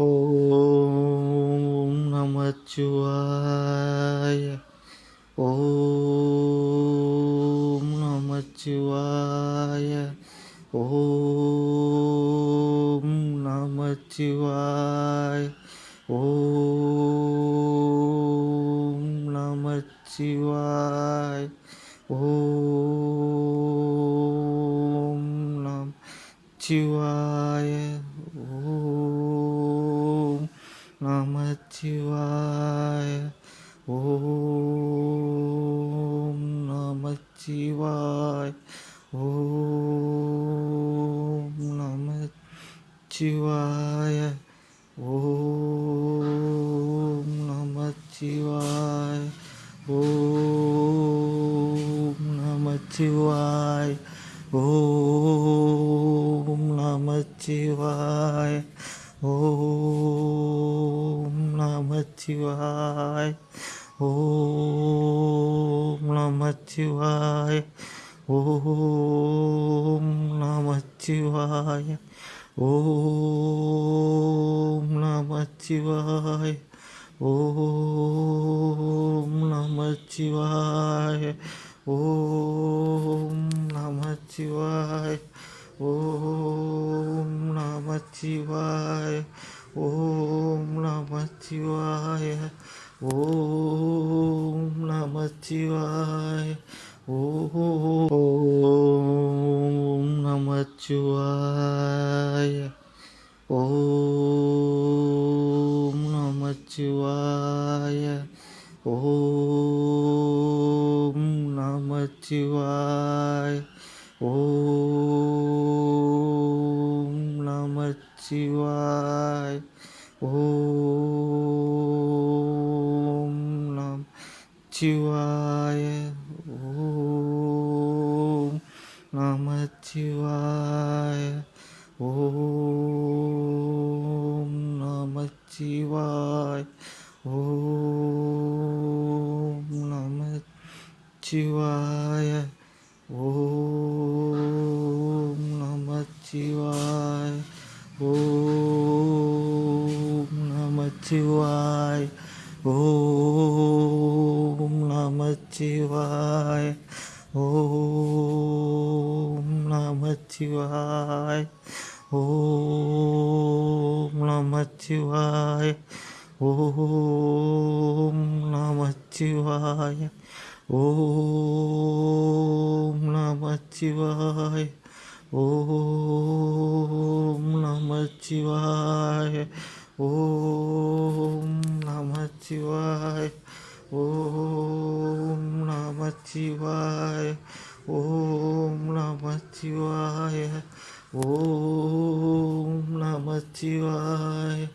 ॐ नमः शिवाय। ॐ नमः शिवाय। ॐ नमः शिवाय। ॐ नमः ॐ नमः ॐ नमः शिवाय ॐ नमः शिवाय। ॐ नमः शिवाय। ॐ नमः शिवाय। ॐ नमः शिवाय। ॐ नमः शिवाय। नमः शिवाय ॐ नमः शिवाय ॐ नमः शिवाय ॐ नमः शिवाय ॐ नमः शिवाय ॐ नमः शिवाय ॐ नमः शिवाय ॐ नमः शिवाय ॐ नमः शिवाय ॐ नमः शिवाय ॐ नमः शिवाय ॐ नमः शिवाय ॐ नमः शिवाय शिवाय ॐ नमः शिवाय ॐ नमः शिवाय ॐ नमः शिवाय ॐ नमः शिवाय ॐ नमः शिवाय नमः शिवाय ॐ नमः शिवाय। ॐ नमः शिवाय। ॐ नमः शिवाय। ॐ नमः शिवाय। ॐ नमः शिवाय। ॐ नमः शिवाय। शिवाय। ओम नमः शिवाय। ओम नमः शिवाय।